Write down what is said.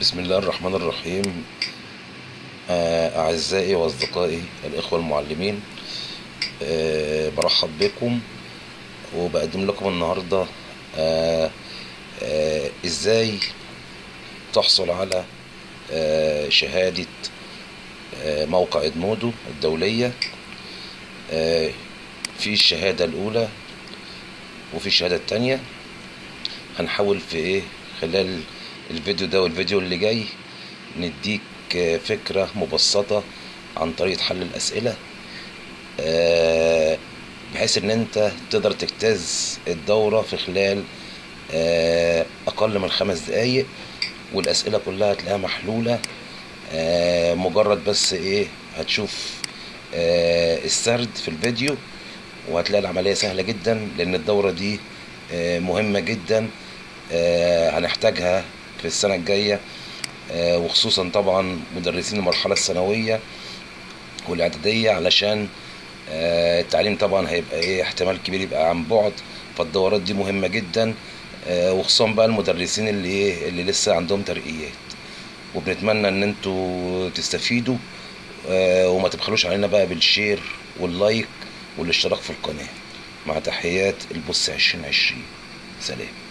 بسم الله الرحمن الرحيم. آه، أعزائي وأصدقائي الإخوة المعلمين آه، برحب بكم وبقدم لكم النهاردة آه، إزاي تحصل على شهادة موقع إدمودو الدولية. في الشهادة الأولى وفي الشهادة التانية هنحاول في إيه؟ خلال الفيديو ده والفيديو اللي جاي نديك فكرة مبسطة عن طريقة حل الأسئلة آه، بحيث إن أنت تقدر تجتاز الدورة في خلال آه، أقل من خمس دقايق والأسئلة كلها هتلاقيها محلولة آه، مجرد بس إيه هتشوف السرد في الفيديو وهتلاقي العملية سهلة جدا لأن الدورة دي مهمة جدا هنحتاجها في السنة الجاية آه، وخصوصا طبعا مدرسين المرحلة الثانوية والإعدادية علشان آه، التعليم طبعا هيبقى إيه احتمال كبير يبقى عن بعد فالدورات دي مهمة جدا آه، وخصوصا بقى المدرسين اللي إيه اللي لسه عندهم ترقيات. وبنتمنى إن أنتوا تستفيدوا وما تبخلوش علينا بقى بال share وال like والاشتراك في القناة. مع تحيات البص 2020 سلام.